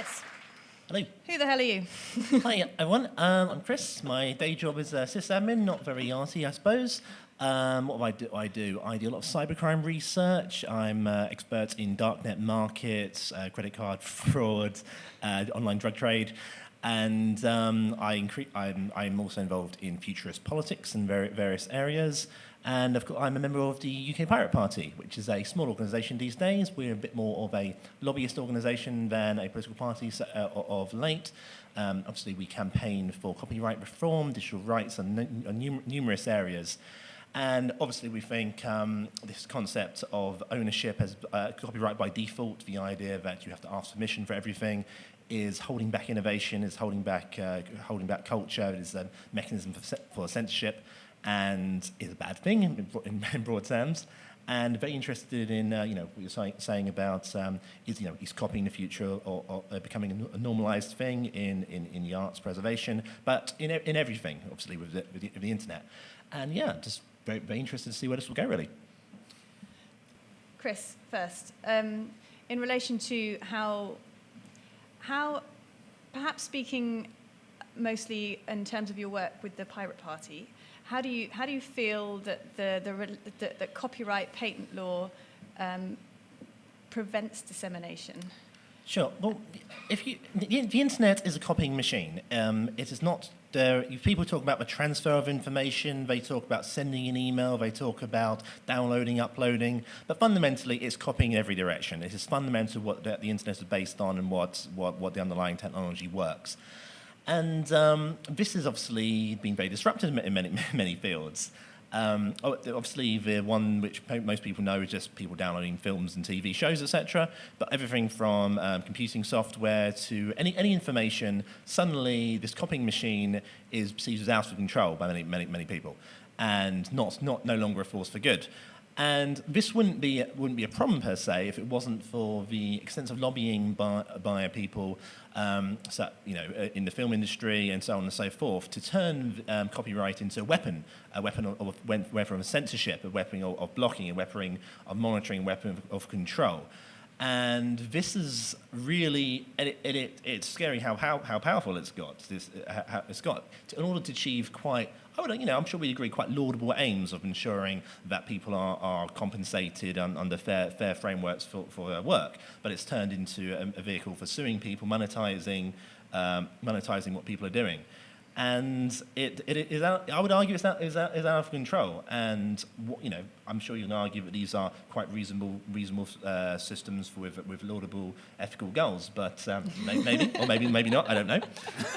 Chris, Hello. who the hell are you? Hi, everyone. Um, I'm Chris. My day job is uh, sysadmin, not very arty, I suppose. Um, what do I do? I do I do a lot of cybercrime research. I'm uh, expert in darknet markets, uh, credit card fraud, uh, online drug trade, and um, I incre- I'm, also involved in futurist politics in vari- various areas. And of course, I'm a member of the UK Pirate Party, which is a small organisation these days. We're a bit more of a lobbyist organisation than a political party uh, of late. Um, obviously, we campaign for copyright reform, digital rights, and nu- num- numerous areas. And obviously, we think um, this concept of ownership as uh, copyright by default, the idea that you have to ask permission for everything, is holding back innovation, is holding back, uh, holding back culture, is a mechanism for, for censorship, and is a bad thing in, in, broad terms. And very interested in, uh, you know, what you're say, saying about is, you know, is copying the future or, or becoming a normalized thing in, in, in the arts preservation, but in, in everything, obviously, with the, with the, with the internet. And yeah, just very, very interested to see where this will go, really. Chris, first, um, in relation to how, how, perhaps speaking mostly in terms of your work with the Pirate Party, how do you, how do you feel that the, the, that, that copyright patent law um, prevents dissemination? Sure. Well, if you, the, the internet is a copying machine. Um, it is not there. People talk about the transfer of information. They talk about sending an email. They talk about downloading, uploading. But fundamentally, it's copying in every direction. It is fundamental what the, the internet is based on and what, what, what the underlying technology works. And um, this has obviously been very disruptive in many, many fields. Um, oh, obviously, the one which most people know is just people downloading films and TV shows, etc. But everything from um, computing software to any, any information, suddenly this copying machine is perceived as out of control by many, many, many people, and not, not no longer a force for good. And this wouldn't be, wouldn't be a problem per se if it wasn't for the extensive lobbying by, by people um, so, you know, uh, in the film industry and so on and so forth to turn um, copyright into a weapon, a weapon of, of weapon of censorship, a weapon of, of blocking, a weapon of monitoring, a weapon of, of control. And this is really, it, it, it, it's scary how, how, how powerful it's got. This, uh, how it's got in order to achieve quite, I would, you know, I'm sure we agree, quite laudable aims of ensuring that people are, are compensated un, under fair, fair frameworks for, for their work. But it's turned into a, a vehicle for suing people, monetizing, um, monetizing what people are doing and it, it is out, I would argue it's out, is out, is out of control. And what, you know, I'm sure you can argue that these are quite reasonable, reasonable uh, systems for, with, with laudable ethical goals. But um, may, maybe, or maybe, maybe not. I don't know.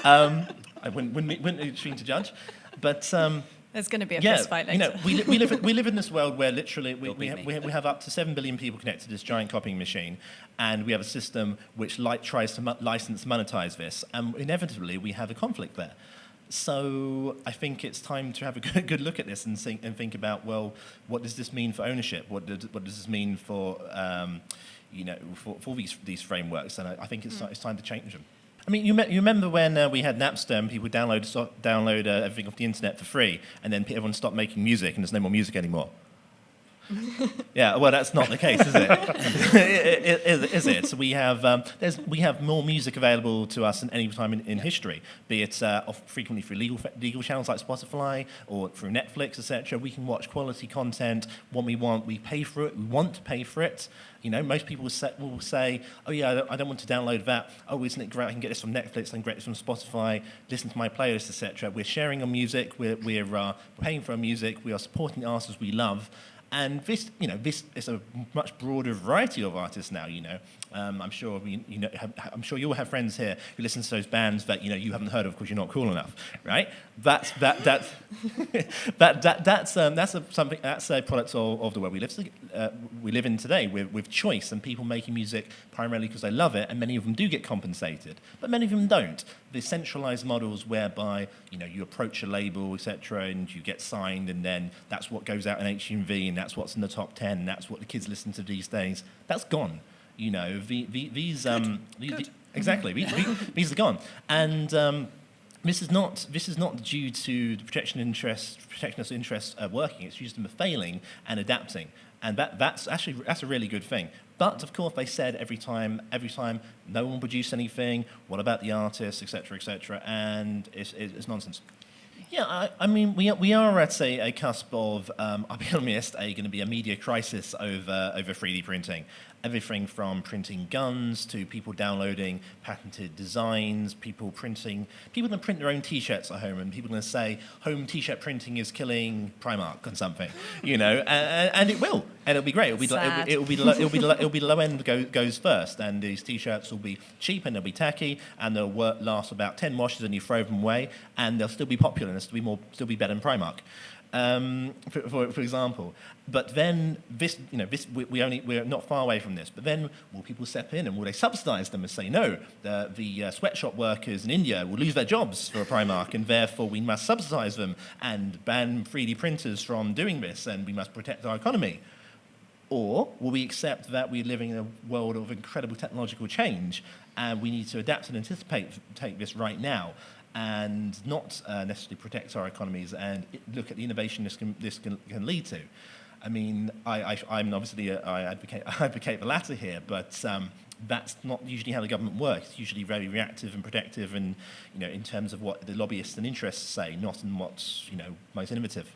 Um, I wouldn't, wouldn't, wouldn't be between to judge. But um, There's going to be a yeah, fist fight you know, we, we, live, we live in this world where literally we, we, have, we, have, we have up to 7 billion people connected to this giant copying machine, and we have a system which tries to license, monetize this, and inevitably we have a conflict there. So I think it's time to have a good, good look at this and think, and think about, well, what does this mean for ownership? What, did, what does this mean for, um, you know, for, for these, these frameworks? And I, I think it's, it's time to change them. I mean, you, me- you remember when uh, we had Napster and people download, so, download uh, everything off the internet for free, and then everyone stopped making music and there's no more music anymore? yeah, well, that's not the case, is it? is, is it? So we have, um, there's, we have more music available to us than any time in, in history, be it uh, off, frequently through legal, legal channels like Spotify or through Netflix, etc. We can watch quality content when we want. We pay for it. We want to pay for it. You know, most people will say, will say oh yeah, I don't, I don't want to download that. Oh, isn't it great? I can get this from Netflix, I can get this from Spotify, listen to my playlist, etc. We're sharing our music. We're, we're uh, paying for our music. We are supporting artists we love. And this, you know, this is a much broader variety of artists now. You know, um, I'm sure you know, have, I'm sure you'll have friends here who listen to those bands that you know you haven't heard of because you're not cool enough, right? That's that that's that, that that's um, that's a, something that's a product of, of the world we live uh, we live in today with, with choice and people making music primarily because they love it, and many of them do get compensated, but many of them don't. The centralized models whereby you know you approach a label, etc., and you get signed, and then that's what goes out in HMV, and that's what's in the top ten, that's what the kids listen to these days. That's gone. You know, the, the, these um, the- the- exactly these, these- these are gone, and. Um, this is not this is not due to the protection interest protectionist interests uh, working. It's due to them failing and adapting. And that, that's actually that's a really good thing. But of course, they said every time, every time, no one produced anything. What about the artists, etc., etc. And it's, it's nonsense. Yeah, I, I mean, we are, we are at a, a cusp of, um, I'll be honest, a going to be a media crisis over over 3D printing. Everything from printing guns to people downloading patented designs, people printing, people to print their own T-shirts at home, and people going to say home T-shirt printing is killing Primark or something, you know, and, and it will, and it'll be great. It'll be Sad. it'll, be it'll be it'll be the low end go, goes first, and these T-shirts will be cheap and they'll be tacky, and they'll work, last about ten washes, and you throw them away, and they'll still be popular, and they'll still be more still be better than Primark um, for, for, for, example. But then this, you know, this, we, we, only, we're not far away from this. But then will people step in and will they subsidize them and say, no, the, the uh, sweatshop workers in India will lose their jobs for a Primark and therefore we must subsidize them and ban 3D printers from doing this and we must protect our economy? Or will we accept that we're living in a world of incredible technological change and we need to adapt and anticipate take this right now? And not uh, necessarily protect our economies and look at the innovation this can, this can, can lead to. I mean, I, am obviously, a, I advocate, I advocate the latter here, but um, that's not usually how the government works. It's usually very reactive and protective and, you know, in terms of what the lobbyists and interests say, not in what's, you know, most innovative.